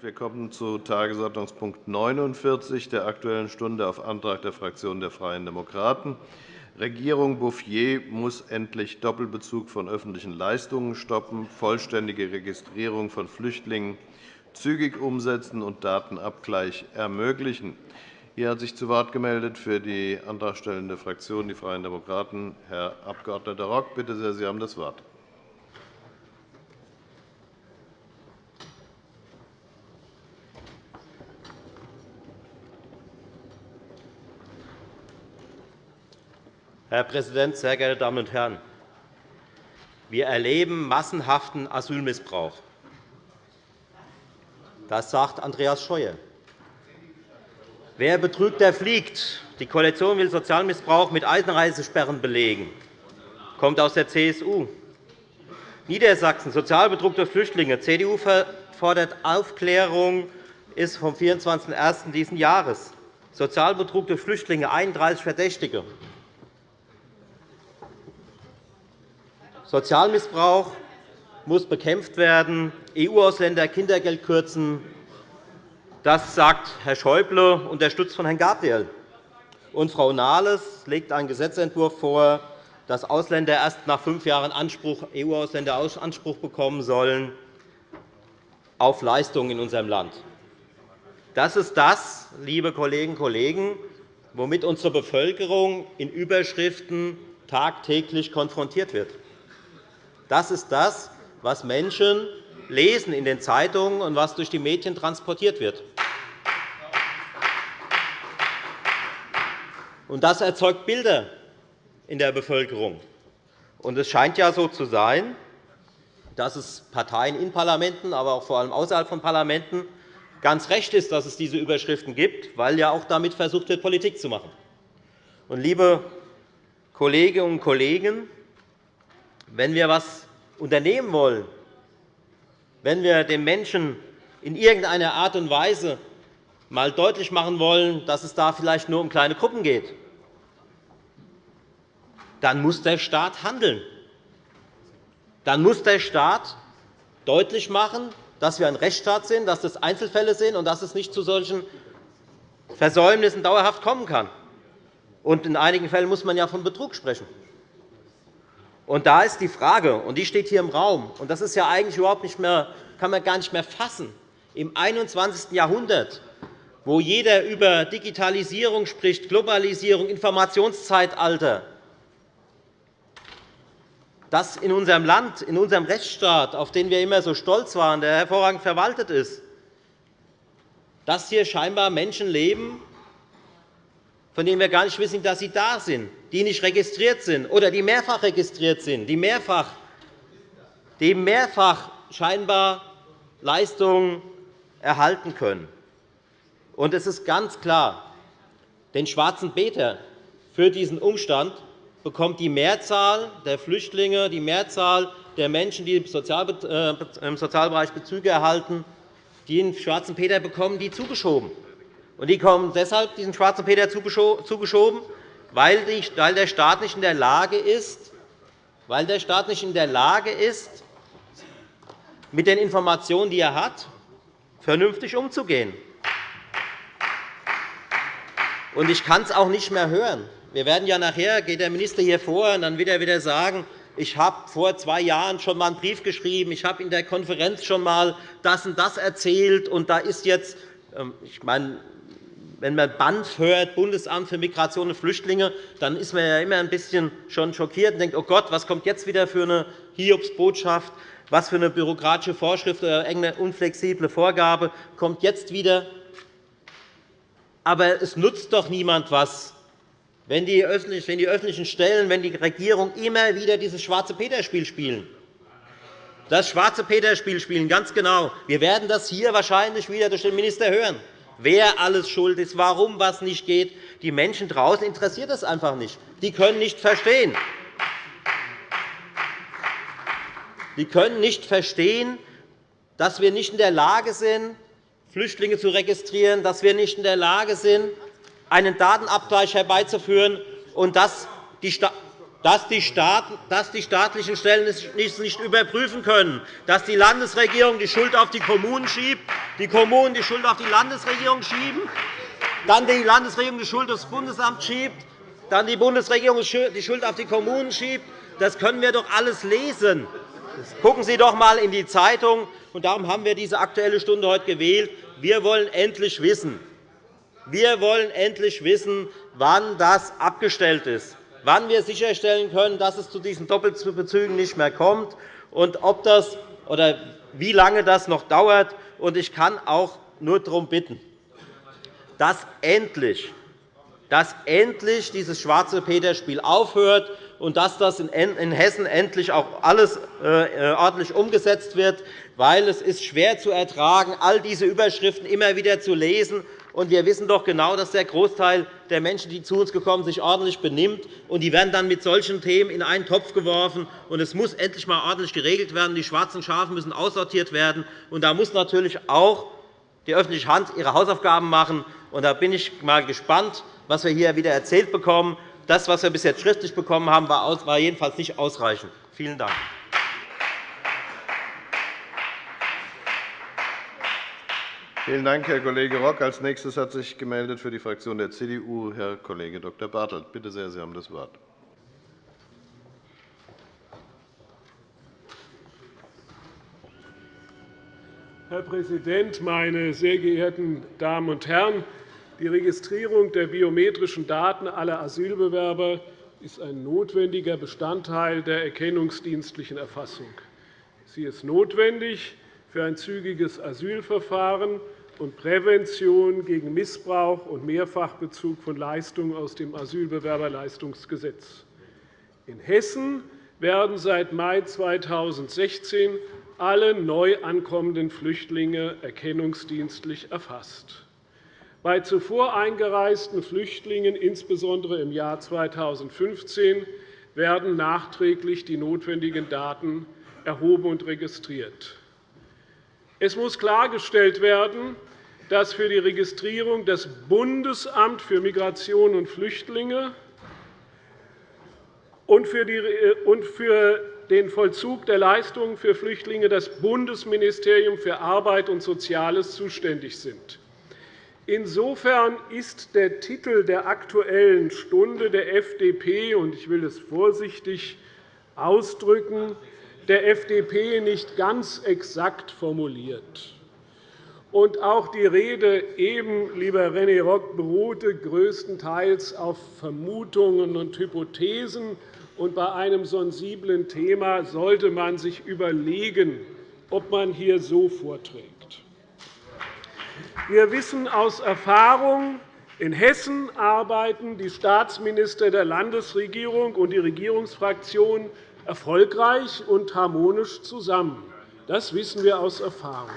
Wir kommen zu Tagesordnungspunkt 49 der Aktuellen Stunde auf Antrag der Fraktion der Freien Demokraten. Regierung Bouffier muss endlich Doppelbezug von öffentlichen Leistungen stoppen, vollständige Registrierung von Flüchtlingen zügig umsetzen und Datenabgleich ermöglichen. Hier hat sich zu Wort gemeldet für die antragstellende Fraktion, die Freien Demokraten, Herr Abg. Rock. Bitte sehr, Sie haben das Wort. Herr Präsident, sehr geehrte Damen und Herren! Wir erleben massenhaften Asylmissbrauch. Das sagt Andreas Scheuer. Wer betrügt, der fliegt. Die Koalition will Sozialmissbrauch mit Einreisesperren belegen. Das kommt aus der CSU. Niedersachsen, Sozialbetrug durch Flüchtlinge. CDU fordert Aufklärung ist vom 24.01. dieses Jahres. Sozialbetrug durch Flüchtlinge, 31 Verdächtige. Sozialmissbrauch muss bekämpft werden. EU-Ausländer Kindergeld kürzen. Das sagt Herr Schäuble, unterstützt von Herrn Gabriel. Und Frau Nahles legt einen Gesetzentwurf vor, dass Ausländer erst nach fünf Jahren EU-Ausländer Anspruch bekommen sollen auf Leistungen in unserem Land. Das ist das, liebe Kolleginnen und Kollegen, womit unsere Bevölkerung in Überschriften tagtäglich konfrontiert wird. Das ist das, was Menschen lesen in den Zeitungen und was durch die Medien transportiert wird. Das erzeugt Bilder in der Bevölkerung. Es scheint ja so zu sein, dass es Parteien in Parlamenten, aber auch vor allem außerhalb von Parlamenten ganz recht ist, dass es diese Überschriften gibt, weil ja auch damit versucht wird, Politik zu machen. Liebe Kolleginnen und Kollegen, wenn wir etwas unternehmen wollen, wenn wir den Menschen in irgendeiner Art und Weise einmal deutlich machen wollen, dass es da vielleicht nur um kleine Gruppen geht, dann muss der Staat handeln. Dann muss der Staat deutlich machen, dass wir ein Rechtsstaat sind, dass das Einzelfälle sind und dass es nicht zu solchen Versäumnissen dauerhaft kommen kann. Und in einigen Fällen muss man ja von Betrug sprechen. Und da ist die Frage, und die steht hier im Raum, und das ist ja eigentlich überhaupt nicht mehr, kann man gar nicht mehr fassen, im 21. Jahrhundert, wo jeder über Digitalisierung spricht, Globalisierung, Informationszeitalter, dass in unserem Land, in unserem Rechtsstaat, auf den wir immer so stolz waren, der hervorragend verwaltet ist, dass hier scheinbar Menschen leben, von denen wir gar nicht wissen, dass sie da sind, die nicht registriert sind oder die mehrfach registriert sind, die mehrfach, die mehrfach scheinbar Leistungen erhalten können. Und es ist ganz klar, den schwarzen Peter für diesen Umstand bekommt die Mehrzahl der Flüchtlinge, die Mehrzahl der Menschen, die im äh, Sozialbereich Bezüge erhalten, die den schwarzen Peter bekommen, die zugeschoben. Und die kommen deshalb diesen schwarzen Peter zugeschoben, weil der Staat nicht in der Lage ist, weil der Staat nicht in der Lage ist, mit den Informationen, die er hat, vernünftig umzugehen. Und ich kann es auch nicht mehr hören. Wir werden ja nachher geht der Minister hier vor, und dann wird er wieder sagen, ich habe vor zwei Jahren schon einmal einen Brief geschrieben, ich habe in der Konferenz schon einmal das und das erzählt, und da ist jetzt ähm, ich meine, wenn man BANF hört, Bundesamt für Migration und Flüchtlinge, dann ist man ja immer ein bisschen schon schockiert und denkt, oh Gott, was kommt jetzt wieder für eine Hiobsbotschaft, was für eine bürokratische Vorschrift oder eine unflexible Vorgabe kommt jetzt wieder. Aber es nutzt doch niemand was, wenn die öffentlichen Stellen, wenn die Regierung immer wieder dieses schwarze Peter-Spiel spielen. Das schwarze Peter-Spiel spielen, ganz genau. Wir werden das hier wahrscheinlich wieder durch den Minister hören wer alles schuld ist, warum etwas nicht geht. Die Menschen draußen interessiert das einfach nicht. Die können nicht verstehen. Die können nicht verstehen, dass wir nicht in der Lage sind, Flüchtlinge zu registrieren, dass wir nicht in der Lage sind, einen Datenabgleich herbeizuführen und dass die dass die, staatlichen Stellen es nicht überprüfen können, dass die Landesregierung die Schuld auf die Kommunen schiebt, die Kommunen die Schuld auf die Landesregierung schieben, dann die Landesregierung die Schuld aufs Bundesamt schiebt, dann die Bundesregierung die Schuld auf die Kommunen schiebt. Das können wir doch alles lesen. Gucken Sie doch einmal in die Zeitung. Und darum haben wir diese Aktuelle Stunde heute gewählt. Wir wollen endlich wissen, wir wollen endlich wissen, wann das abgestellt ist wann wir sicherstellen können, dass es zu diesen Doppelbezügen nicht mehr kommt und ob das oder wie lange das noch dauert. Ich kann auch nur darum bitten, dass endlich, dass endlich dieses schwarze Peter-Spiel aufhört und dass das in Hessen endlich auch alles äh, ordentlich umgesetzt wird, weil es ist schwer zu ertragen, all diese Überschriften immer wieder zu lesen und wir wissen doch genau, dass der Großteil der Menschen, die zu uns kommen, sich ordentlich benimmt. Und die werden dann mit solchen Themen in einen Topf geworfen. Und es muss endlich einmal ordentlich geregelt werden. Die schwarzen Schafe müssen aussortiert werden. Und da muss natürlich auch die öffentliche Hand ihre Hausaufgaben machen. Und da bin ich mal gespannt, was wir hier wieder erzählt bekommen. Das, was wir bis jetzt schriftlich bekommen haben, war jedenfalls nicht ausreichend. Vielen Dank. Vielen Dank, Herr Kollege Rock. Als nächstes hat sich gemeldet für die Fraktion der CDU Herr Kollege Dr. Bartelt. Bitte sehr, Sie haben das Wort. Herr Präsident, meine sehr geehrten Damen und Herren! Die Registrierung der biometrischen Daten aller Asylbewerber ist ein notwendiger Bestandteil der erkennungsdienstlichen Erfassung. Sie ist notwendig, für ein zügiges Asylverfahren und Prävention gegen Missbrauch und Mehrfachbezug von Leistungen aus dem Asylbewerberleistungsgesetz. In Hessen werden seit Mai 2016 alle neu ankommenden Flüchtlinge erkennungsdienstlich erfasst. Bei zuvor eingereisten Flüchtlingen, insbesondere im Jahr 2015, werden nachträglich die notwendigen Daten erhoben und registriert. Es muss klargestellt werden, dass für die Registrierung das Bundesamt für Migration und Flüchtlinge und für den Vollzug der Leistungen für Flüchtlinge das Bundesministerium für Arbeit und Soziales zuständig sind. Insofern ist der Titel der Aktuellen Stunde der FDP, und ich will es vorsichtig ausdrücken, der FDP nicht ganz exakt formuliert. Und auch die Rede eben, lieber René Rock, beruhte größtenteils auf Vermutungen und Hypothesen. Und bei einem sensiblen Thema sollte man sich überlegen, ob man hier so vorträgt. Wir wissen aus Erfahrung, in Hessen arbeiten die Staatsminister der Landesregierung und die Regierungsfraktionen erfolgreich und harmonisch zusammen. Das wissen wir aus Erfahrung.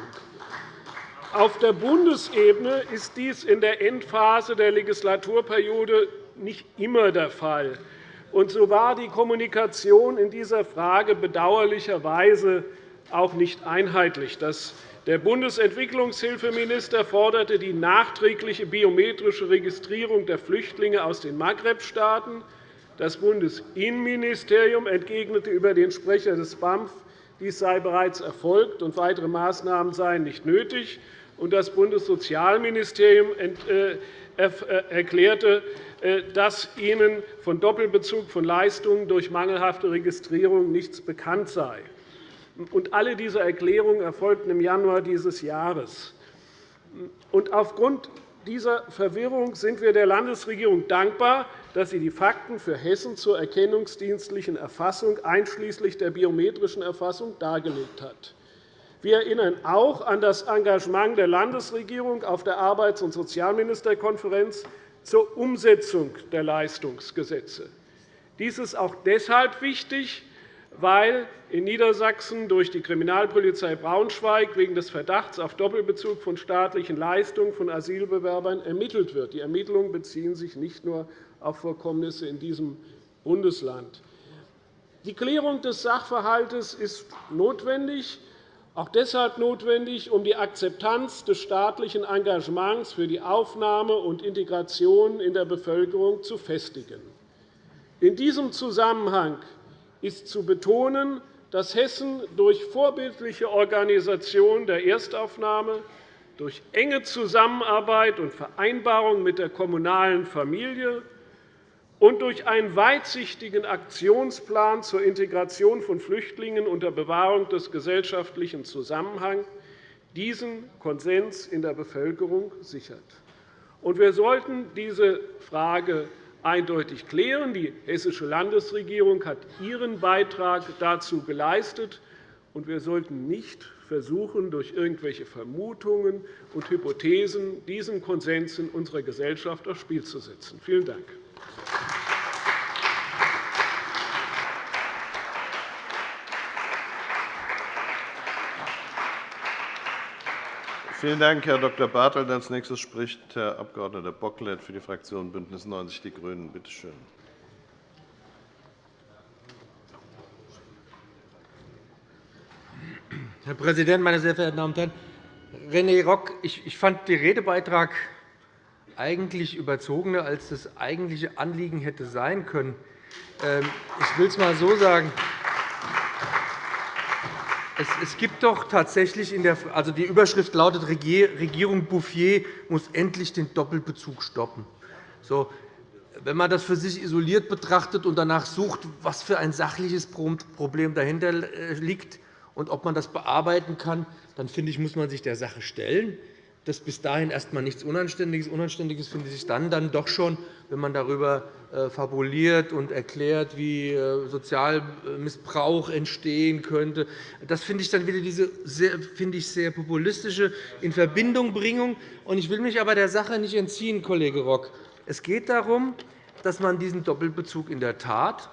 Auf der Bundesebene ist dies in der Endphase der Legislaturperiode nicht immer der Fall. Und so war die Kommunikation in dieser Frage bedauerlicherweise auch nicht einheitlich. Der Bundesentwicklungshilfeminister forderte die nachträgliche biometrische Registrierung der Flüchtlinge aus den Maghreb-Staaten. Das Bundesinnenministerium entgegnete über den Sprecher des BAMF, dies sei bereits erfolgt und weitere Maßnahmen seien nicht nötig. Das Bundessozialministerium äh, äh, erklärte, äh, dass ihnen von Doppelbezug von Leistungen durch mangelhafte Registrierung nichts bekannt sei. Alle diese Erklärungen erfolgten im Januar dieses Jahres. Aufgrund dieser Verwirrung sind wir der Landesregierung dankbar, dass sie die Fakten für Hessen zur erkennungsdienstlichen Erfassung einschließlich der biometrischen Erfassung dargelegt hat. Wir erinnern auch an das Engagement der Landesregierung auf der Arbeits- und Sozialministerkonferenz zur Umsetzung der Leistungsgesetze. Dies ist auch deshalb wichtig, weil in Niedersachsen durch die Kriminalpolizei Braunschweig wegen des Verdachts auf Doppelbezug von staatlichen Leistungen von Asylbewerbern ermittelt wird. Die Ermittlungen beziehen sich nicht nur auf Vorkommnisse in diesem Bundesland. Die Klärung des Sachverhalts ist notwendig, auch deshalb notwendig, um die Akzeptanz des staatlichen Engagements für die Aufnahme und Integration in der Bevölkerung zu festigen. In diesem Zusammenhang ist zu betonen, dass Hessen durch vorbildliche Organisation der Erstaufnahme, durch enge Zusammenarbeit und Vereinbarung mit der kommunalen Familie und durch einen weitsichtigen Aktionsplan zur Integration von Flüchtlingen unter Bewahrung des gesellschaftlichen Zusammenhangs diesen Konsens in der Bevölkerung sichert. Wir sollten diese Frage eindeutig klären. Die Hessische Landesregierung hat ihren Beitrag dazu geleistet. Wir sollten nicht versuchen, durch irgendwelche Vermutungen und Hypothesen diesen Konsens in unserer Gesellschaft aufs Spiel zu setzen. Vielen Dank. Vielen Dank, Herr Dr. Bartelt. Als nächstes spricht Herr Abg. Bocklet für die Fraktion BÜNDNIS 90 die GRÜNEN. Bitte schön. Herr Präsident, meine sehr verehrten Damen und Herren! René Rock, ich fand den Redebeitrag eigentlich überzogener, als das eigentliche Anliegen hätte sein können. Ähm, ich will es einmal so sagen. Es gibt doch tatsächlich in der also die Überschrift lautet Regierung Bouffier muss endlich den Doppelbezug stoppen. So, wenn man das für sich isoliert betrachtet und danach sucht, was für ein sachliches Problem dahinter äh, liegt, und ob man das bearbeiten kann, dann finde ich, muss man sich der Sache stellen. Das ist bis dahin erst einmal nichts Unanständiges. Unanständiges finde ich dann, dann doch schon, wenn man darüber äh, fabuliert und erklärt, wie äh, Sozialmissbrauch entstehen könnte. Das finde ich dann wieder diese sehr, finde ich, sehr populistische Inverbindungbringung. Ich will mich aber der Sache nicht entziehen, Kollege Rock. Es geht darum, dass man diesen Doppelbezug in der Tat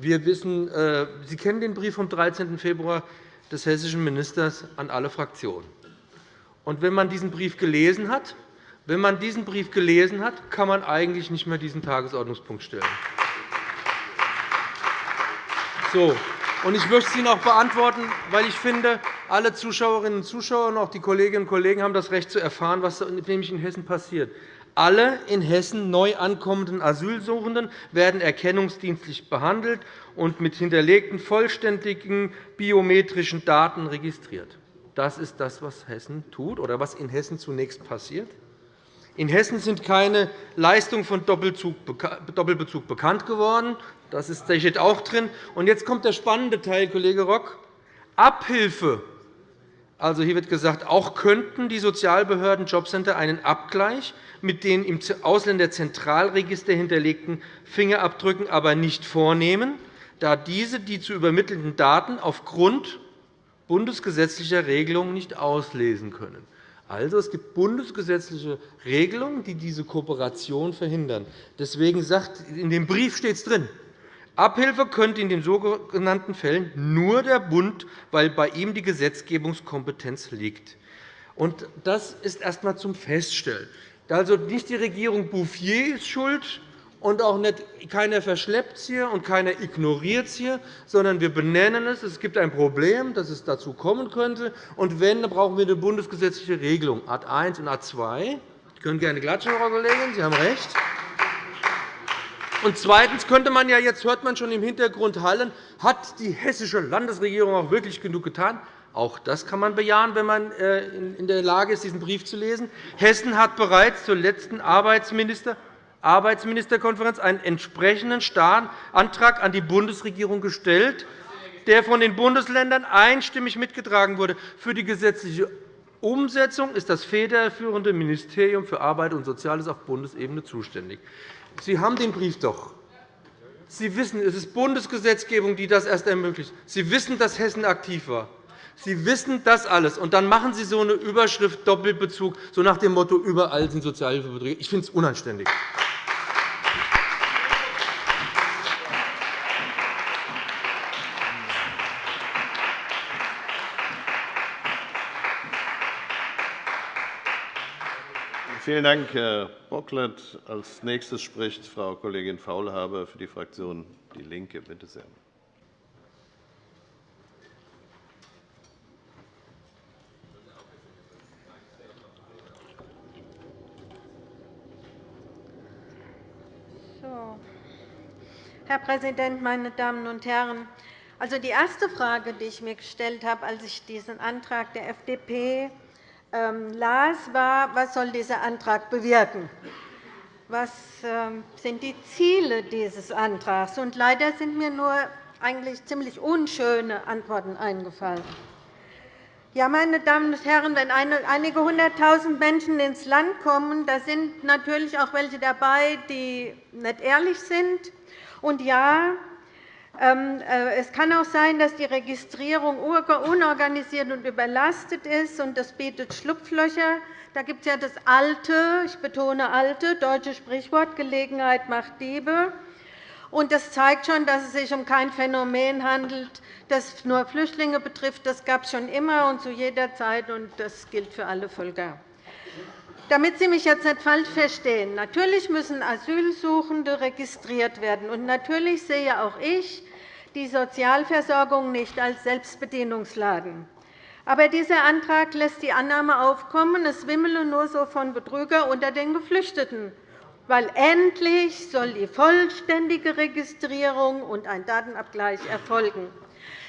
wir wissen, äh, Sie kennen den Brief vom 13. Februar des hessischen Ministers an alle Fraktionen. Und wenn man diesen Brief gelesen hat, wenn man diesen Brief gelesen hat, kann man eigentlich nicht mehr diesen Tagesordnungspunkt stellen. So. Und ich möchte es Ihnen auch beantworten, weil ich finde, alle Zuschauerinnen und Zuschauer und auch die Kolleginnen und Kollegen haben das Recht zu erfahren, was nämlich in Hessen passiert. Alle in Hessen neu ankommenden Asylsuchenden werden erkennungsdienstlich behandelt und mit hinterlegten vollständigen biometrischen Daten registriert. Das ist das, was Hessen tut oder was in Hessen zunächst passiert. In Hessen sind keine Leistungen von Doppelbezug bekannt geworden. Das steht auch drin. Und jetzt kommt der spannende Teil, Kollege Rock. Abhilfe also hier wird gesagt, auch könnten die Sozialbehörden Jobcenter einen Abgleich mit den im Ausländerzentralregister hinterlegten Fingerabdrücken aber nicht vornehmen, da diese die zu übermittelnden Daten aufgrund bundesgesetzlicher Regelungen nicht auslesen können. Also, es gibt bundesgesetzliche Regelungen, die diese Kooperation verhindern. Deswegen sagt in dem Brief steht es drin. Abhilfe könnte in den sogenannten Fällen nur der Bund, weil bei ihm die Gesetzgebungskompetenz liegt. Das ist erst einmal zum Feststellen. Also nicht die Regierung Bouffier ist schuld, und auch nicht, keiner verschleppt es hier und keiner ignoriert es hier, sondern wir benennen es. Es gibt ein Problem, dass es dazu kommen könnte. Und wenn, dann brauchen wir eine bundesgesetzliche Regelung, Art 1 und Art 2. Sie können gerne klatschen, Frau Kollegin, Sie haben recht. Und zweitens könnte man ja, jetzt hört man schon im Hintergrund hallen, hat die hessische Landesregierung auch wirklich genug getan? Auch das kann man bejahen, wenn man äh, in der Lage ist, diesen Brief zu lesen. Hessen hat bereits zur letzten Arbeitsminister Arbeitsministerkonferenz einen entsprechenden Antrag an die Bundesregierung gestellt, der von den Bundesländern einstimmig mitgetragen wurde. Für die gesetzliche Umsetzung ist das federführende Ministerium für Arbeit und Soziales auf Bundesebene zuständig. Sie haben den Brief doch. Sie wissen, es ist Bundesgesetzgebung, die das erst ermöglicht. Sie wissen, dass Hessen aktiv war. Sie wissen das alles. Und dann machen Sie so eine Überschrift Doppelbezug, so nach dem Motto, überall sind Sozialhilfebeträge. Ich finde es unanständig. Vielen Dank, Herr Bocklet. Als nächstes spricht Frau Kollegin Faulhaber für die Fraktion DIE LINKE. Bitte sehr. Herr Präsident, meine Damen und Herren! Also, die erste Frage, die ich mir gestellt habe, als ich diesen Antrag der FDP las, war, was soll dieser Antrag bewirken? Was ähm, sind die Ziele dieses Antrags? Und leider sind mir nur eigentlich ziemlich unschöne Antworten eingefallen. Ja, meine Damen und Herren, wenn einige hunderttausend Menschen ins Land kommen, da sind natürlich auch welche dabei, die nicht ehrlich sind. Und ja, ähm, es kann auch sein, dass die Registrierung unorganisiert und überlastet ist, und das bietet Schlupflöcher. Da gibt es ja das alte, ich betone alte, deutsche Sprichwort Gelegenheit macht Diebe. Das zeigt schon, dass es sich um kein Phänomen handelt, das nur Flüchtlinge betrifft. Das gab es schon immer und zu jeder Zeit, und das gilt für alle Völker. Damit Sie mich jetzt nicht falsch verstehen, natürlich müssen Asylsuchende registriert werden. Und natürlich sehe auch ich die Sozialversorgung nicht als Selbstbedienungsladen. Aber dieser Antrag lässt die Annahme aufkommen, es wimmele nur so von Betrüger unter den Geflüchteten, weil endlich soll die vollständige Registrierung und ein Datenabgleich erfolgen.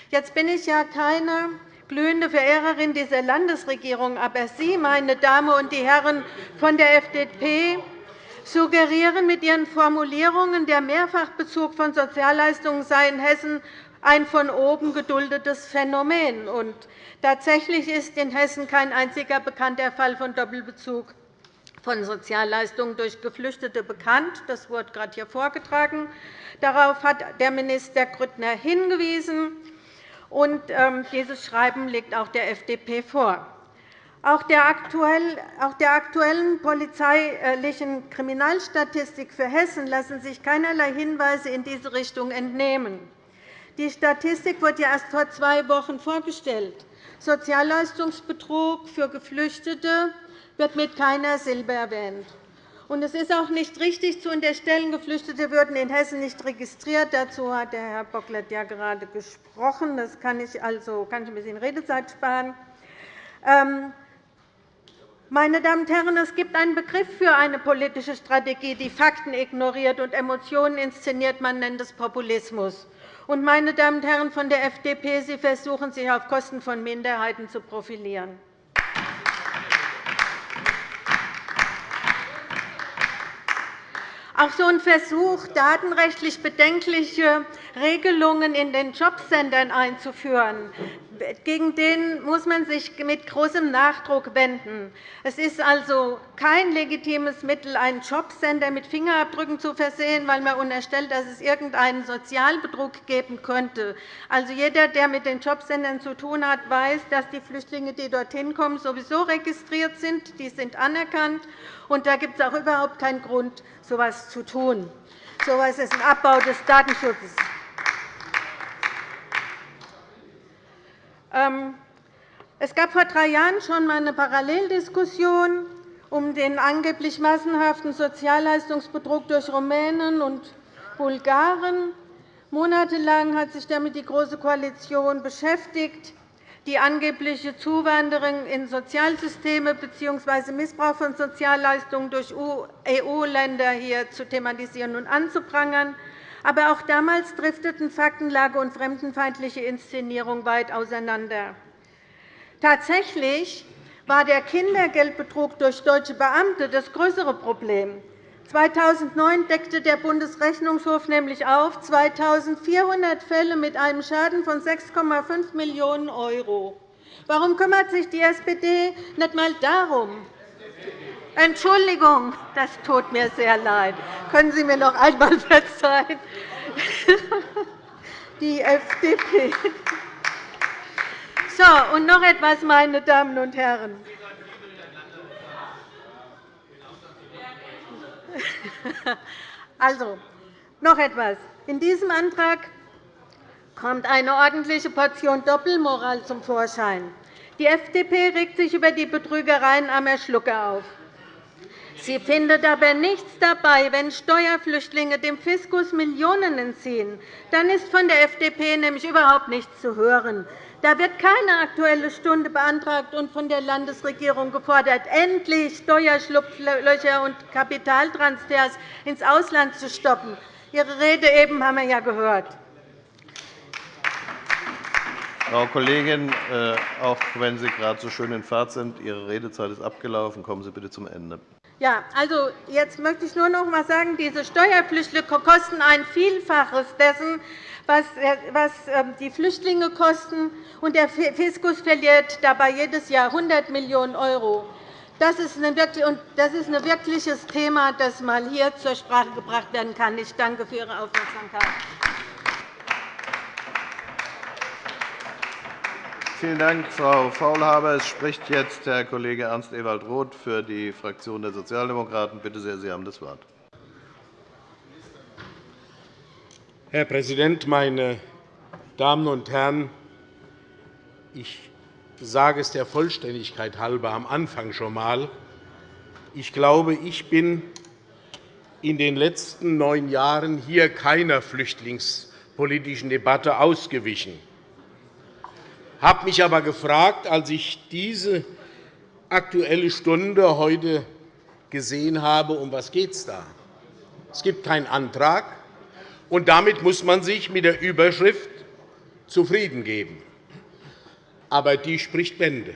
Jetzt bin ich ja keine glühende Verehrerin dieser Landesregierung, aber Sie, meine Damen und Herren von der FDP, suggerieren mit Ihren Formulierungen, der Mehrfachbezug von Sozialleistungen sei in Hessen ein von oben geduldetes Phänomen. Und tatsächlich ist in Hessen kein einziger bekannter Fall von Doppelbezug von Sozialleistungen durch Geflüchtete bekannt. Das wurde gerade hier vorgetragen. Darauf hat der Minister Grüttner hingewiesen. Und ähm, dieses Schreiben liegt auch der FDP vor. Auch der aktuellen polizeilichen Kriminalstatistik für Hessen lassen sich keinerlei Hinweise in diese Richtung entnehmen. Die Statistik wurde erst vor zwei Wochen vorgestellt. Sozialleistungsbetrug für Geflüchtete wird mit keiner Silbe erwähnt. Es ist auch nicht richtig zu unterstellen, Geflüchtete würden in Hessen nicht registriert. Dazu hat Herr Bocklet ja gerade gesprochen. Das kann ich, also, kann ich ein bisschen Redezeit sparen. Meine Damen und Herren, es gibt einen Begriff für eine politische Strategie, die Fakten ignoriert und Emotionen inszeniert. Man nennt es Populismus. Und, meine Damen und Herren von der FDP, Sie versuchen, sich auf Kosten von Minderheiten zu profilieren. Auch so ein Versuch, datenrechtlich bedenkliche Regelungen in den Jobcentern einzuführen, gegen den muss man sich mit großem Nachdruck wenden. Es ist also kein legitimes Mittel, einen Jobcenter mit Fingerabdrücken zu versehen, weil man unterstellt, dass es irgendeinen Sozialbetrug geben könnte. Also jeder, der mit den Jobcentern zu tun hat, weiß, dass die Flüchtlinge, die dorthin kommen, sowieso registriert sind. Die sind anerkannt. Und da gibt es auch überhaupt keinen Grund, so etwas zu tun. So etwas ist ein Abbau des Datenschutzes. Es gab vor drei Jahren schon einmal eine Paralleldiskussion um den angeblich massenhaften Sozialleistungsbetrug durch Rumänen und Bulgaren. Monatelang hat sich damit die Große Koalition beschäftigt, die angebliche Zuwanderung in Sozialsysteme bzw. Missbrauch von Sozialleistungen durch EU-Länder hier zu thematisieren und anzuprangern. Aber auch damals drifteten Faktenlage und fremdenfeindliche Inszenierung weit auseinander. Tatsächlich war der Kindergeldbetrug durch deutsche Beamte das größere Problem. 2009 deckte der Bundesrechnungshof nämlich auf 2.400 Fälle mit einem Schaden von 6,5 Millionen €. Warum kümmert sich die SPD nicht einmal darum? Entschuldigung, das tut mir sehr leid. Können Sie mir noch einmal verzeihen? Die FDP. So, und noch etwas, meine Damen und Herren. Also, noch etwas. In diesem Antrag kommt eine ordentliche Portion Doppelmoral zum Vorschein. Die FDP regt sich über die Betrügereien armer Schlucker auf. Sie findet aber nichts dabei, wenn Steuerflüchtlinge dem Fiskus Millionen entziehen. Dann ist von der FDP nämlich überhaupt nichts zu hören. Da wird keine Aktuelle Stunde beantragt und von der Landesregierung gefordert, endlich Steuerschlupflöcher und Kapitaltransfers ins Ausland zu stoppen. Ihre Rede eben haben wir ja gehört. Frau Kollegin, äh, auch wenn Sie gerade so schön in Fahrt sind, Ihre Redezeit ist abgelaufen. Kommen Sie bitte zum Ende. Ja, also jetzt möchte ich nur noch einmal sagen, diese Steuerflüchtlinge kosten ein Vielfaches dessen, was ähm, die Flüchtlinge kosten, und der Fiskus verliert dabei jedes Jahr 100 Millionen €. Das ist ein wirkliches Thema, das mal hier zur Sprache gebracht werden kann. Ich danke für Ihre Aufmerksamkeit. Vielen Dank, Frau Faulhaber. Es spricht jetzt Herr Kollege Ernst Ewald Roth für die Fraktion der Sozialdemokraten. Bitte sehr, Sie haben das Wort. Herr Präsident, meine Damen und Herren! Ich sage es der Vollständigkeit halber am Anfang schon einmal. Ich glaube, ich bin in den letzten neun Jahren hier keiner flüchtlingspolitischen Debatte ausgewichen habe mich aber gefragt, als ich diese Aktuelle Stunde heute gesehen habe, um was geht es da? Es gibt keinen Antrag, und damit muss man sich mit der Überschrift zufrieden geben. Aber die spricht Bände.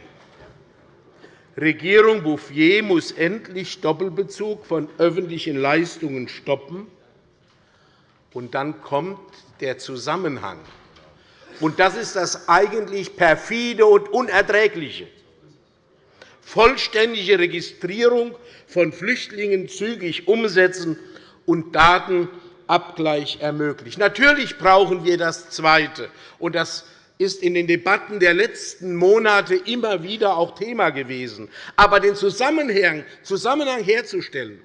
Regierung Bouffier muss endlich Doppelbezug von öffentlichen Leistungen stoppen. Und dann kommt der Zusammenhang und das ist das eigentlich perfide und unerträgliche. Vollständige Registrierung von Flüchtlingen zügig umsetzen und Datenabgleich ermöglichen. Natürlich brauchen wir das Zweite. Und das ist in den Debatten der letzten Monate immer wieder auch Thema gewesen. Aber den Zusammenhang herzustellen,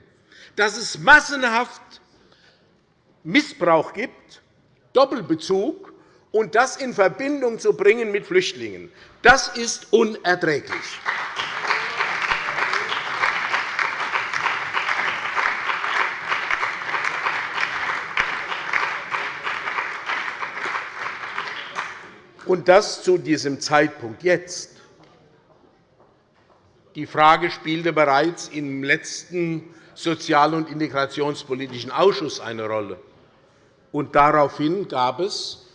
dass es massenhaft Missbrauch gibt, Doppelbezug, und das in Verbindung zu bringen mit Flüchtlingen. Das ist unerträglich. Und das zu diesem Zeitpunkt jetzt. Die Frage spielte bereits im letzten Sozial- und Integrationspolitischen Ausschuss eine Rolle. Und daraufhin gab es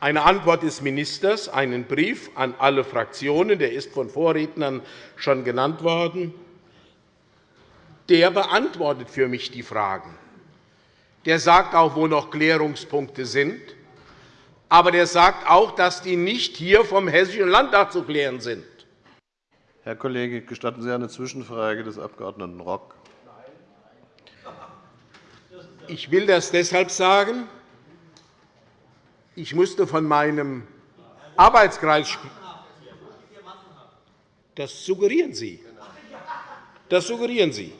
eine Antwort des Ministers, einen Brief an alle Fraktionen, der ist von Vorrednern schon genannt worden, der beantwortet für mich die Fragen. Der sagt auch, wo noch Klärungspunkte sind. Aber der sagt auch, dass die nicht hier vom Hessischen Landtag zu klären sind. Herr Kollege, gestatten Sie eine Zwischenfrage des Abg. Rock? Ich will das deshalb sagen, ich musste von meinem Arbeitskreis Das suggerieren Sie. Das suggerieren Sie.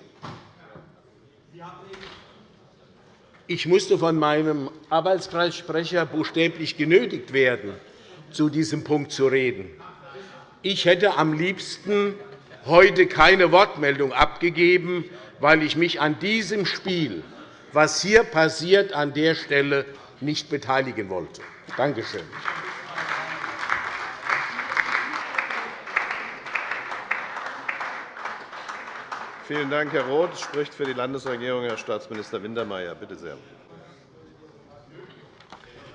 Ich musste von meinem Arbeitskreissprecher buchstäblich genötigt werden, zu diesem Punkt zu reden. Ich hätte am liebsten heute keine Wortmeldung abgegeben, weil ich mich an diesem Spiel, was hier passiert, an der Stelle nicht beteiligen wollte. Danke schön. Vielen Dank, Herr Roth. Es spricht für die Landesregierung Herr Staatsminister Wintermeyer. Bitte sehr.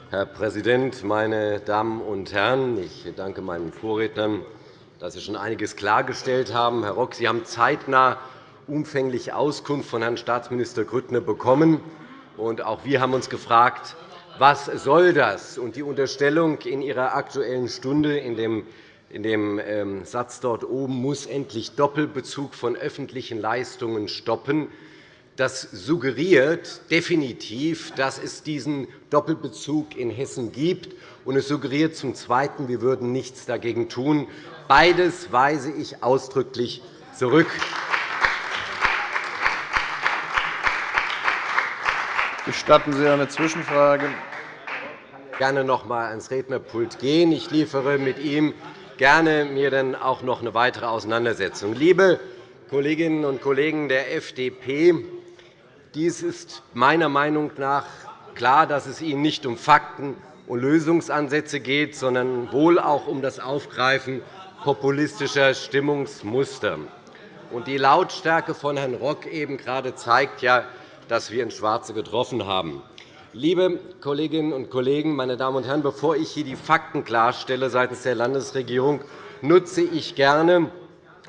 Herr Präsident, meine Damen und Herren! Ich danke meinen Vorrednern, dass Sie schon einiges klargestellt haben. Herr Rock, Sie haben zeitnah umfänglich Auskunft von Herrn Staatsminister Grüttner bekommen. Auch wir haben uns gefragt, was soll das? Und die Unterstellung in Ihrer Aktuellen Stunde in dem in dem ähm, Satz dort oben muss endlich Doppelbezug von öffentlichen Leistungen stoppen. Das suggeriert definitiv, dass es diesen Doppelbezug in Hessen gibt. Und es suggeriert zum Zweiten, wir würden nichts dagegen tun. Beides weise ich ausdrücklich zurück. Gestatten Sie eine Zwischenfrage? Gerne noch einmal ans Rednerpult gehen. Ich liefere mit ihm gerne mir dann auch noch eine weitere Auseinandersetzung. Liebe Kolleginnen und Kollegen der FDP, dies ist meiner Meinung nach klar, dass es Ihnen nicht um Fakten und Lösungsansätze geht, sondern wohl auch um das Aufgreifen populistischer Stimmungsmuster. Die Lautstärke von Herrn Rock eben gerade zeigt ja, das wir in Schwarze getroffen haben. Liebe Kolleginnen und Kollegen, meine Damen und Herren, bevor ich hier die Fakten klarstelle seitens der Landesregierung, nutze ich gerne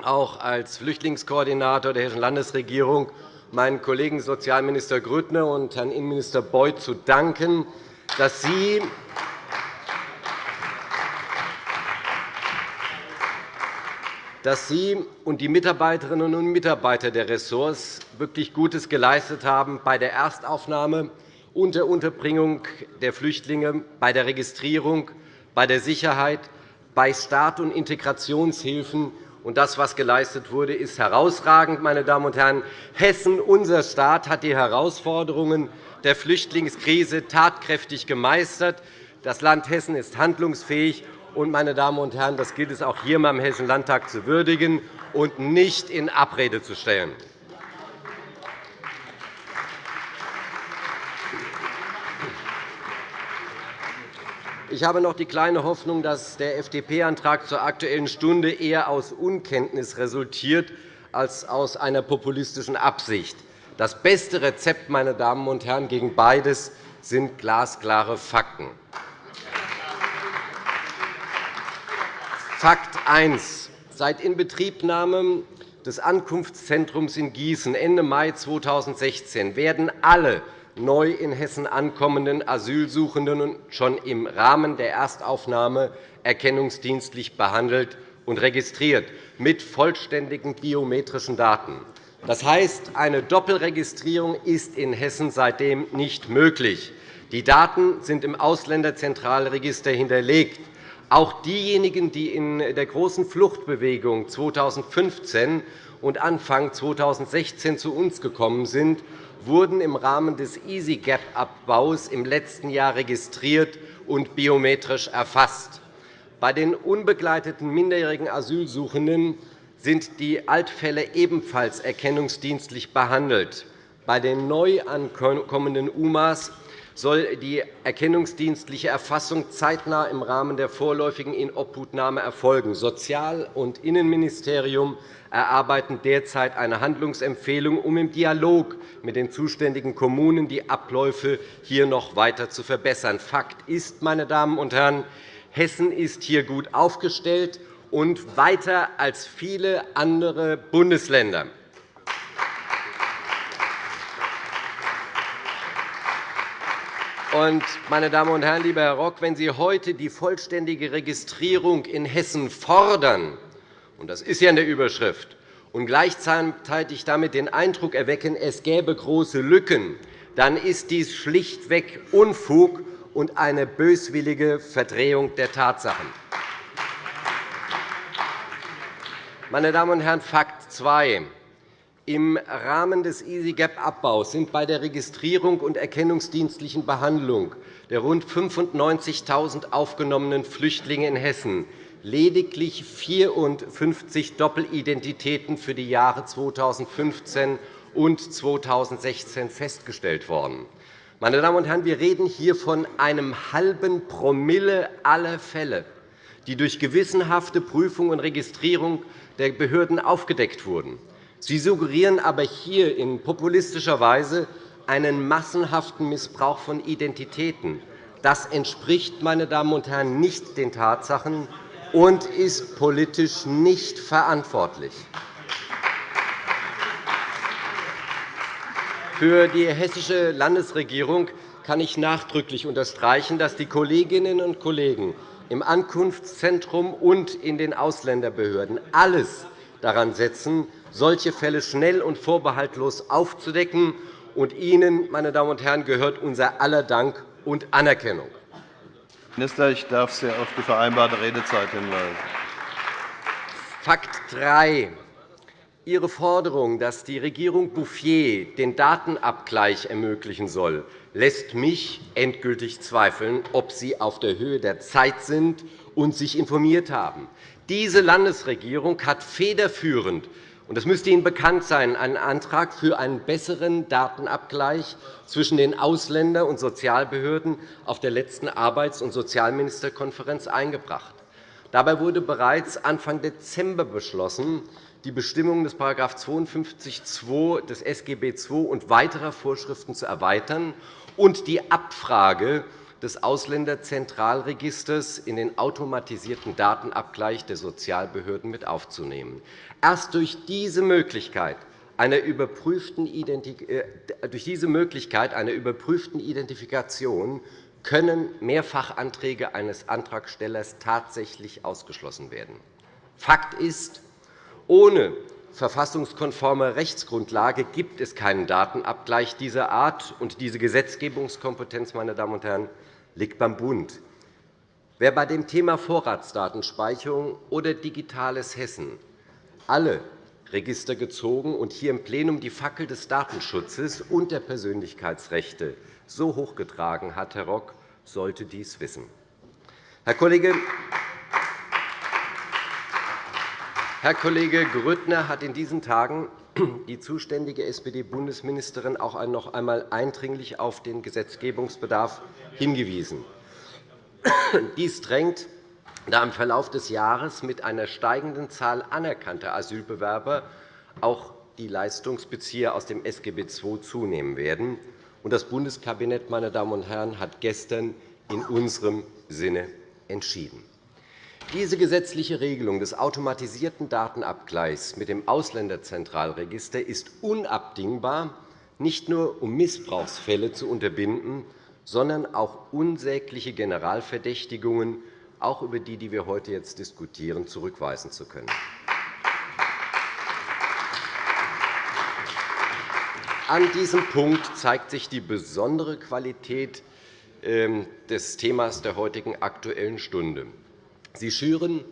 auch als Flüchtlingskoordinator der Hessischen Landesregierung meinen Kollegen Sozialminister Grüttner und Herrn Innenminister Beuth zu danken, dass Sie dass Sie und die Mitarbeiterinnen und Mitarbeiter der Ressorts wirklich Gutes geleistet haben bei der Erstaufnahme und der Unterbringung der Flüchtlinge, bei der Registrierung, bei der Sicherheit, bei Start- und Integrationshilfen. Und das, was geleistet wurde, ist herausragend. Meine Damen und Herren. Hessen, unser Staat, hat die Herausforderungen der Flüchtlingskrise tatkräftig gemeistert. Das Land Hessen ist handlungsfähig. Und, meine Damen und Herren, das gilt es auch hier im Hessischen Landtag zu würdigen und nicht in Abrede zu stellen. Ich habe noch die kleine Hoffnung, dass der FDP-Antrag zur Aktuellen Stunde eher aus Unkenntnis resultiert als aus einer populistischen Absicht. Das beste Rezept meine Damen und Herren, gegen beides sind glasklare Fakten. Fakt 1. Seit Inbetriebnahme des Ankunftszentrums in Gießen Ende Mai 2016 werden alle neu in Hessen ankommenden Asylsuchenden schon im Rahmen der Erstaufnahme erkennungsdienstlich behandelt und registriert, mit vollständigen biometrischen Daten. Das heißt, eine Doppelregistrierung ist in Hessen seitdem nicht möglich. Die Daten sind im Ausländerzentralregister hinterlegt. Auch diejenigen, die in der großen Fluchtbewegung 2015 und Anfang 2016 zu uns gekommen sind, wurden im Rahmen des EasyGap-Abbaus im letzten Jahr registriert und biometrisch erfasst. Bei den unbegleiteten minderjährigen Asylsuchenden sind die Altfälle ebenfalls erkennungsdienstlich behandelt. Bei den neu ankommenden UMAs soll die erkennungsdienstliche Erfassung zeitnah im Rahmen der vorläufigen Inobhutnahme erfolgen. Sozial- und Innenministerium erarbeiten derzeit eine Handlungsempfehlung, um im Dialog mit den zuständigen Kommunen die Abläufe hier noch weiter zu verbessern. Fakt ist, meine Damen und Herren, Hessen ist hier gut aufgestellt und weiter als viele andere Bundesländer. Meine Damen und Herren, lieber Herr Rock, wenn Sie heute die vollständige Registrierung in Hessen fordern, und das ist ja in der Überschrift, und gleichzeitig damit den Eindruck erwecken, es gäbe große Lücken, dann ist dies schlichtweg Unfug und eine böswillige Verdrehung der Tatsachen. Meine Damen und Herren, Fakt 2. Im Rahmen des EasyGap-Abbaus sind bei der Registrierung und erkennungsdienstlichen Behandlung der rund 95.000 aufgenommenen Flüchtlinge in Hessen lediglich 54 Doppelidentitäten für die Jahre 2015 und 2016 festgestellt worden. Meine Damen und Herren, wir reden hier von einem halben Promille aller Fälle, die durch gewissenhafte Prüfung und Registrierung der Behörden aufgedeckt wurden. Sie suggerieren aber hier in populistischer Weise einen massenhaften Missbrauch von Identitäten. Das entspricht, meine Damen und Herren, nicht den Tatsachen und ist politisch nicht verantwortlich. Für die hessische Landesregierung kann ich nachdrücklich unterstreichen, dass die Kolleginnen und Kollegen im Ankunftszentrum und in den Ausländerbehörden alles daran setzen, solche Fälle schnell und vorbehaltlos aufzudecken. Und Ihnen, meine Damen und Herren, gehört unser aller Dank und Anerkennung. Minister, ich darf Sie auf die vereinbarte Redezeit hinweisen. Fakt 3. Ihre Forderung, dass die Regierung Bouffier den Datenabgleich ermöglichen soll, lässt mich endgültig zweifeln, ob Sie auf der Höhe der Zeit sind und sich informiert haben. Diese Landesregierung hat federführend und das müsste Ihnen bekannt sein, einen Antrag für einen besseren Datenabgleich zwischen den Ausländer- und Sozialbehörden auf der letzten Arbeits- und Sozialministerkonferenz eingebracht. Dabei wurde bereits Anfang Dezember beschlossen, die Bestimmungen des § 52 des SGB II und weiterer Vorschriften zu erweitern und die Abfrage des Ausländerzentralregisters in den automatisierten Datenabgleich der Sozialbehörden mit aufzunehmen. Erst durch diese Möglichkeit einer überprüften äh, Identifikation können Mehrfachanträge eines Antragstellers tatsächlich ausgeschlossen werden. Fakt ist, ohne verfassungskonforme Rechtsgrundlage gibt es keinen Datenabgleich dieser Art, und diese Gesetzgebungskompetenz meine Damen und Herren, liegt beim Bund. Wer bei dem Thema Vorratsdatenspeicherung oder digitales Hessen alle Register gezogen und hier im Plenum die Fackel des Datenschutzes und der Persönlichkeitsrechte so hochgetragen hat, Herr Rock, sollte dies wissen. Herr Kollege Herr Kollege Grüttner hat in diesen Tagen die zuständige SPD-Bundesministerin auch noch einmal eindringlich auf den Gesetzgebungsbedarf hingewiesen. Dies drängt, da im Verlauf des Jahres mit einer steigenden Zahl anerkannter Asylbewerber auch die Leistungsbezieher aus dem SGB II zunehmen werden. Das Bundeskabinett meine Damen und Herren, hat gestern in unserem Sinne entschieden. Diese gesetzliche Regelung des automatisierten Datenabgleichs mit dem Ausländerzentralregister ist unabdingbar, nicht nur um Missbrauchsfälle zu unterbinden, sondern auch unsägliche Generalverdächtigungen, auch über die, die wir heute jetzt diskutieren, zurückweisen zu können. An diesem Punkt zeigt sich die besondere Qualität ähm, des Themas der heutigen Aktuellen Stunde. Sie schüren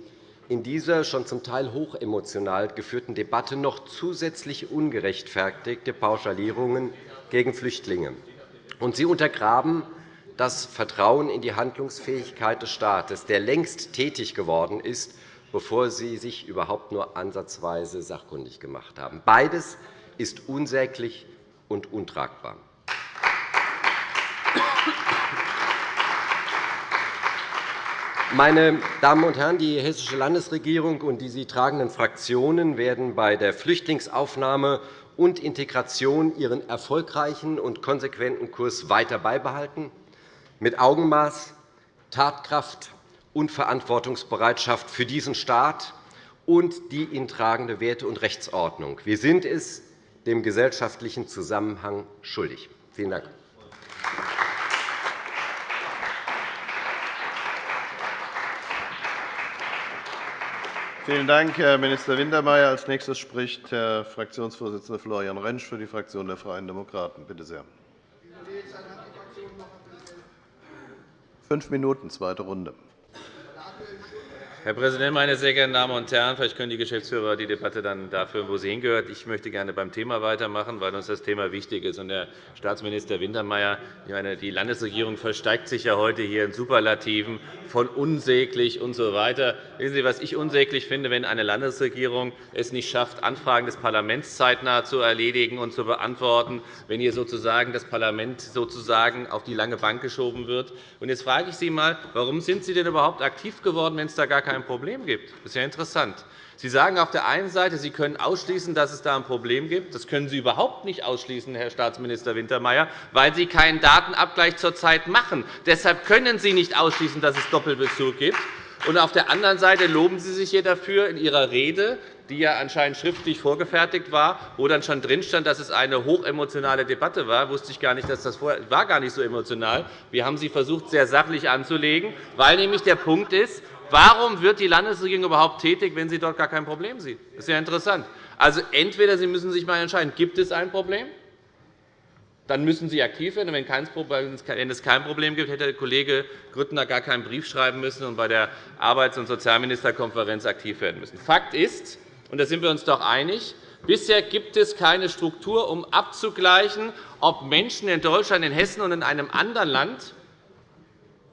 in dieser schon zum Teil hochemotional geführten Debatte noch zusätzlich ungerechtfertigte Pauschalierungen gegen Flüchtlinge. Und Sie untergraben das Vertrauen in die Handlungsfähigkeit des Staates, der längst tätig geworden ist, bevor Sie sich überhaupt nur ansatzweise sachkundig gemacht haben. Beides ist unsäglich und untragbar. Meine Damen und Herren, die Hessische Landesregierung und die sie tragenden Fraktionen werden bei der Flüchtlingsaufnahme und Integration ihren erfolgreichen und konsequenten Kurs weiter beibehalten, mit Augenmaß, Tatkraft und Verantwortungsbereitschaft für diesen Staat und die ihn tragende Werte- und Rechtsordnung. Wir sind es dem gesellschaftlichen Zusammenhang schuldig. Vielen Dank. Vielen Dank, Herr Minister Wintermeyer. Als nächstes spricht Herr Fraktionsvorsitzender Florian Rentsch für die Fraktion der Freien Demokraten. Bitte sehr. Fünf Minuten, zweite Runde. Herr Präsident, meine sehr geehrten Damen und Herren! Vielleicht können die Geschäftsführer die Debatte dann dafür, wo sie hingehört. Ich möchte gerne beim Thema weitermachen, weil uns das Thema wichtig ist. Herr Staatsminister Wintermeyer, die Landesregierung versteigt sich ja heute hier in Superlativen von unsäglich usw. So Wissen Sie, was ich unsäglich finde, wenn eine Landesregierung es nicht schafft, Anfragen des Parlaments zeitnah zu erledigen und zu beantworten, wenn hier sozusagen das Parlament sozusagen auf die lange Bank geschoben wird. Jetzt frage ich Sie einmal, warum sind Sie denn überhaupt aktiv geworden, wenn es da gar kein Problem gibt? Das ist ja interessant. Sie sagen auf der einen Seite, Sie können ausschließen, dass es da ein Problem gibt. Das können Sie überhaupt nicht ausschließen, Herr Staatsminister Wintermeyer, weil Sie keinen Datenabgleich zurzeit machen. Deshalb können Sie nicht ausschließen, dass es Doppelbezug gibt. Und auf der anderen Seite loben Sie sich hier dafür in Ihrer Rede, die ja anscheinend schriftlich vorgefertigt war, wo dann schon drin stand, dass es eine hochemotionale Debatte war. wusste ich gar nicht, dass das war gar nicht so emotional. Wir haben sie versucht, sehr sachlich anzulegen, weil nämlich der Punkt ist, Warum wird die Landesregierung überhaupt tätig, wenn sie dort gar kein Problem sieht? Das ist ja interessant. Also, entweder Sie müssen sich einmal entscheiden, gibt es ein Problem? Dann müssen Sie aktiv werden. Wenn es kein Problem gibt, hätte der Kollege Grüttner gar keinen Brief schreiben müssen und bei der Arbeits- und Sozialministerkonferenz aktiv werden müssen. Fakt ist, und da sind wir uns doch einig, bisher gibt es keine Struktur, um abzugleichen, ob Menschen in Deutschland, in Hessen und in einem anderen Land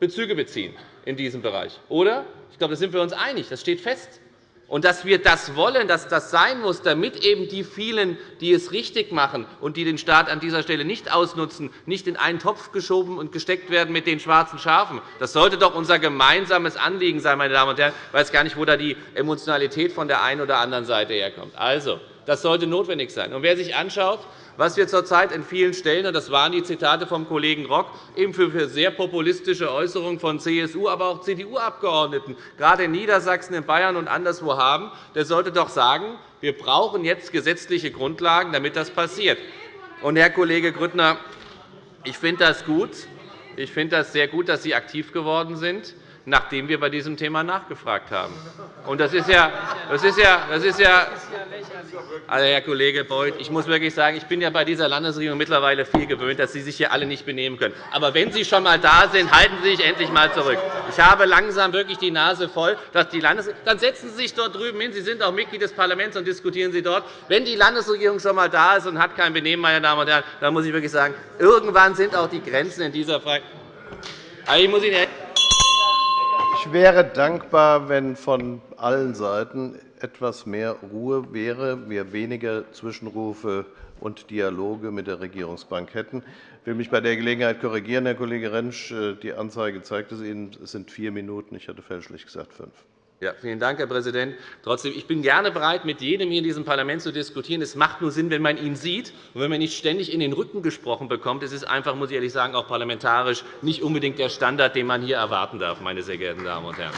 Bezüge beziehen in diesem Bereich. Oder? Ich glaube, da sind wir uns einig. Das steht fest. und dass wir das wollen, dass das sein muss, damit eben die vielen, die es richtig machen und die den Staat an dieser Stelle nicht ausnutzen, nicht in einen Topf geschoben und gesteckt werden mit den schwarzen Schafen. Das sollte doch unser gemeinsames Anliegen sein, meine Damen und Herren. Ich weiß gar nicht, wo da die Emotionalität von der einen oder anderen Seite herkommt. Also, das sollte notwendig sein. Und wer sich anschaut, was wir zurzeit in vielen Stellen, und das waren die Zitate vom Kollegen Rock, eben für sehr populistische Äußerungen von CSU, aber auch CDU-Abgeordneten, gerade in Niedersachsen, in Bayern und anderswo haben, der sollte doch sagen, wir brauchen jetzt gesetzliche Grundlagen, damit das passiert. Und, Herr Kollege Grüttner, ich finde das gut. Ich finde das sehr gut, dass Sie aktiv geworden sind nachdem wir bei diesem Thema nachgefragt haben. Das ist ja, das ist ja, das ist ja also, Herr Kollege Beuth, ich muss wirklich sagen, ich bin ja bei dieser Landesregierung mittlerweile viel gewöhnt, dass Sie sich hier alle nicht benehmen können. Aber wenn Sie schon einmal da sind, halten Sie sich endlich einmal zurück. Ich habe langsam wirklich die Nase voll, dass die Landes Dann setzen Sie sich dort drüben hin. Sie sind auch Mitglied des Parlaments und diskutieren Sie dort. Wenn die Landesregierung schon einmal da ist und hat kein Benehmen, meine Damen und Herren, dann muss ich wirklich sagen, irgendwann sind auch die Grenzen in dieser Frage. Ich muss Ihnen ich wäre dankbar, wenn von allen Seiten etwas mehr Ruhe wäre, wir weniger Zwischenrufe und Dialoge mit der Regierungsbank hätten. Ich will mich bei der Gelegenheit korrigieren, Herr Kollege Rentsch. Die Anzeige zeigt es Ihnen. Es sind vier Minuten. Ich hatte fälschlich gesagt fünf. Ja, vielen Dank, Herr Präsident. Trotzdem, ich bin gerne bereit, mit jedem hier in diesem Parlament zu diskutieren. Es macht nur Sinn, wenn man ihn sieht und wenn man nicht ständig in den Rücken gesprochen bekommt. Es ist einfach, muss ich ehrlich sagen, auch parlamentarisch nicht unbedingt der Standard, den man hier erwarten darf, meine sehr geehrten Damen und Herren.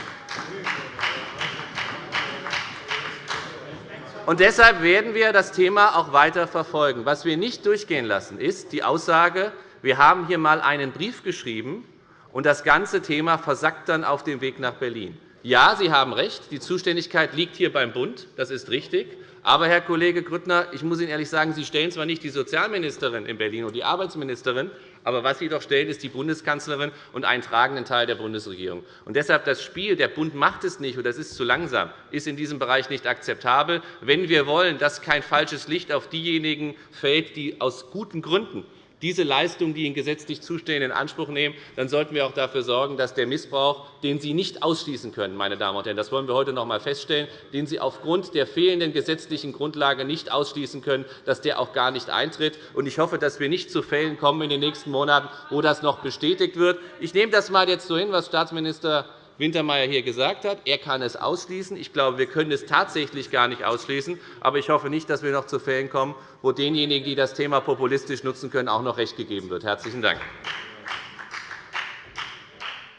Und deshalb werden wir das Thema auch weiter verfolgen. Was wir nicht durchgehen lassen, ist die Aussage, wir haben hier einmal einen Brief geschrieben, und das ganze Thema versackt dann auf dem Weg nach Berlin. Ja, Sie haben recht, die Zuständigkeit liegt hier beim Bund. Das ist richtig. Aber, Herr Kollege Grüttner, ich muss Ihnen ehrlich sagen, Sie stellen zwar nicht die Sozialministerin in Berlin und die Arbeitsministerin, aber was Sie doch stellen, ist die Bundeskanzlerin und einen tragenden Teil der Bundesregierung. Und deshalb das Spiel, der Bund macht es nicht oder es ist zu langsam, ist in diesem Bereich nicht akzeptabel. Wenn wir wollen, dass kein falsches Licht auf diejenigen fällt, die aus guten Gründen diese Leistungen, die ihnen gesetzlich zustehen, in Anspruch nehmen, dann sollten wir auch dafür sorgen, dass der Missbrauch, den Sie nicht ausschließen können, meine Damen und Herren, das wollen wir heute noch einmal feststellen, den Sie aufgrund der fehlenden gesetzlichen Grundlage nicht ausschließen können, dass der auch gar nicht eintritt. Ich hoffe, dass wir nicht zu Fällen kommen in den nächsten Monaten, wo das noch bestätigt wird. Ich nehme das mal jetzt so hin, was Staatsminister Wintermeyer hier gesagt hat. Er kann es ausschließen. Ich glaube, wir können es tatsächlich gar nicht ausschließen. Aber ich hoffe nicht, dass wir noch zu Fällen kommen, wo denjenigen, die das Thema populistisch nutzen können, auch noch Recht gegeben wird. – Herzlichen Dank.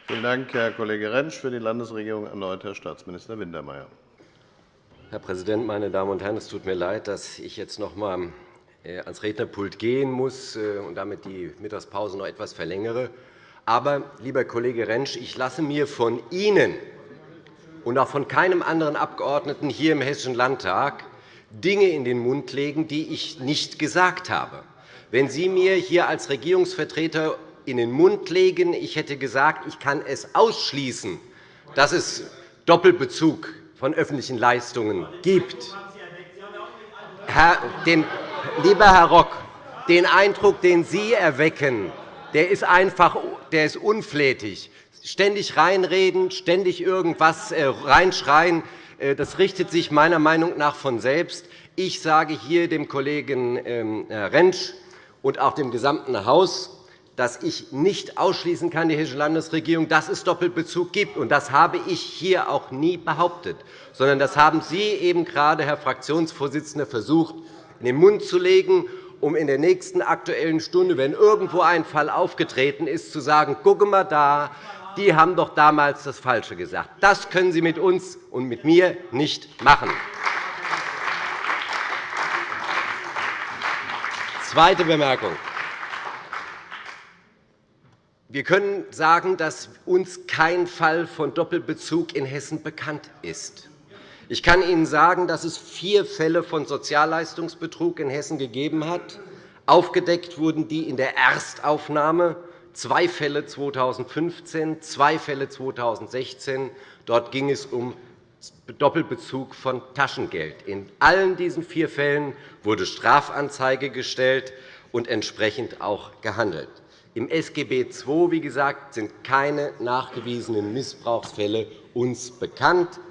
Vielen Dank, Herr Kollege Rentsch. Für die Landesregierung erneut Herr Staatsminister Wintermeyer. Herr Präsident, meine Damen und Herren! Es tut mir leid, dass ich jetzt noch einmal äh, ans Rednerpult gehen muss äh, und damit die Mittagspause noch etwas verlängere. Aber, lieber Kollege Rentsch, ich lasse mir von Ihnen und auch von keinem anderen Abgeordneten hier im Hessischen Landtag Dinge in den Mund legen, die ich nicht gesagt habe. Wenn Sie mir hier als Regierungsvertreter in den Mund legen, ich hätte gesagt, ich kann es ausschließen, dass es Doppelbezug von öffentlichen Leistungen gibt. Herr, den, lieber Herr Rock, den Eindruck, den Sie erwecken, der ist einfach der ist unflätig. Ständig reinreden, ständig irgendwas äh, reinschreien, äh, das richtet sich meiner Meinung nach von selbst. Ich sage hier dem Kollegen ähm, Rentsch und auch dem gesamten Haus, dass ich nicht ausschließen kann, die Hessische Landesregierung, dass es Doppelbezug gibt. Das habe ich hier auch nie behauptet, sondern das haben Sie eben gerade, Herr Fraktionsvorsitzender, versucht, in den Mund zu legen um in der nächsten Aktuellen Stunde, wenn irgendwo ein Fall aufgetreten ist, zu sagen, gucke mal da, die haben doch damals das Falsche gesagt. Das können Sie mit uns und mit mir nicht machen. Zweite Bemerkung. Wir können sagen, dass uns kein Fall von Doppelbezug in Hessen bekannt ist. Ich kann Ihnen sagen, dass es vier Fälle von Sozialleistungsbetrug in Hessen gegeben hat. Aufgedeckt wurden die in der Erstaufnahme, zwei Fälle 2015, zwei Fälle 2016. Dort ging es um Doppelbezug von Taschengeld. In allen diesen vier Fällen wurde Strafanzeige gestellt und entsprechend auch gehandelt. Im SGB II wie gesagt, sind keine nachgewiesenen Missbrauchsfälle uns bekannt.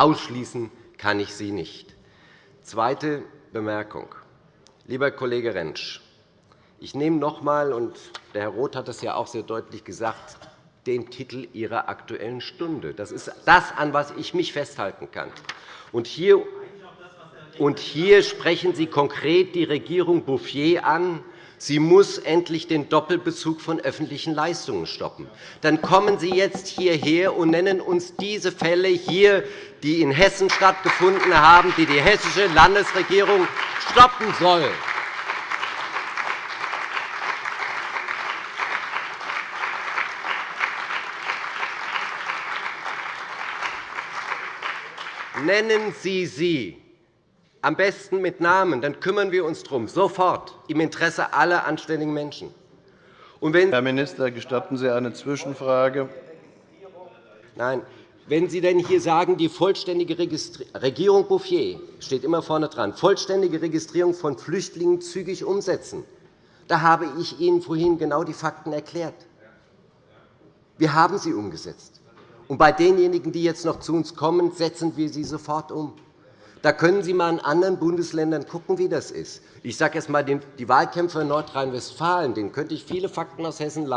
Ausschließen kann ich sie nicht. Zweite Bemerkung. Lieber Kollege Rentsch, ich nehme noch einmal, und der Herr Roth hat das ja auch sehr deutlich gesagt, den Titel Ihrer Aktuellen Stunde. Das ist das, an was ich mich festhalten kann. Und hier, und hier sprechen Sie konkret die Regierung Bouffier an, Sie muss endlich den Doppelbezug von öffentlichen Leistungen stoppen. Dann kommen Sie jetzt hierher und nennen uns diese Fälle hier, die in Hessen stattgefunden haben, die die hessische Landesregierung stoppen soll. Nennen Sie sie, am besten mit Namen, dann kümmern wir uns darum, sofort, im Interesse aller anständigen Menschen. Herr Minister, gestatten Sie eine Zwischenfrage? Nein. Wenn Sie denn hier sagen, die vollständige Regierung Bouffier steht immer vorne dran, vollständige Registrierung von Flüchtlingen zügig umsetzen, da habe ich Ihnen vorhin genau die Fakten erklärt. Wir haben sie umgesetzt. Und bei denjenigen, die jetzt noch zu uns kommen, setzen wir sie sofort um. Da können Sie einmal in anderen Bundesländern schauen, wie das ist. Ich sage erst einmal, die Wahlkämpfer in Nordrhein-Westfalen, denen könnte ich viele Fakten aus Hessen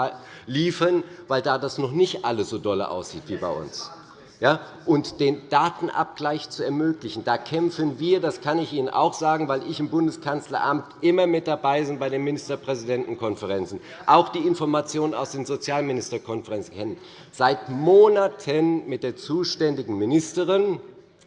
liefern, weil da das noch nicht alles so doll aussieht wie bei uns. Ja, und den Datenabgleich zu ermöglichen. Da kämpfen wir, das kann ich Ihnen auch sagen, weil ich im Bundeskanzleramt immer mit dabei bin bei den Ministerpräsidentenkonferenzen, auch die Informationen aus den Sozialministerkonferenzen kennen, seit Monaten mit der zuständigen Ministerin,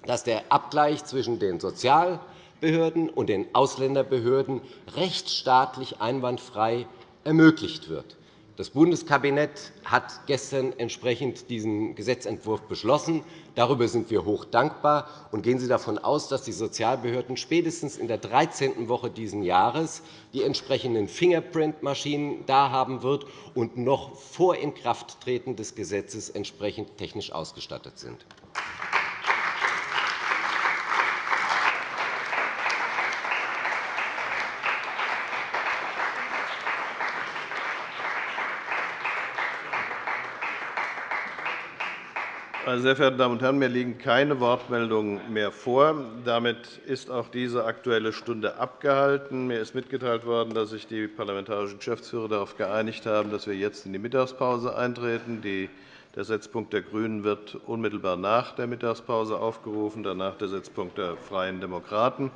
dass der Abgleich zwischen den Sozialbehörden und den Ausländerbehörden rechtsstaatlich einwandfrei ermöglicht wird. Das Bundeskabinett hat gestern entsprechend diesen Gesetzentwurf beschlossen. Darüber sind wir hoch dankbar. Und gehen Sie davon aus, dass die Sozialbehörden spätestens in der 13. Woche dieses Jahres die entsprechenden Fingerprint-Maschinen da haben wird und noch vor Inkrafttreten des Gesetzes entsprechend technisch ausgestattet sind. Meine sehr verehrten Damen und Herren, mir liegen keine Wortmeldungen mehr vor. Damit ist auch diese Aktuelle Stunde abgehalten. Mir ist mitgeteilt worden, dass sich die parlamentarischen Geschäftsführer darauf geeinigt haben, dass wir jetzt in die Mittagspause eintreten. Der Setzpunkt der GRÜNEN wird unmittelbar nach der Mittagspause aufgerufen, danach der Setzpunkt der Freien Demokraten.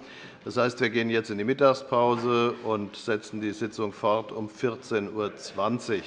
Das heißt, wir gehen jetzt in die Mittagspause und setzen die Sitzung fort um 14.20 Uhr.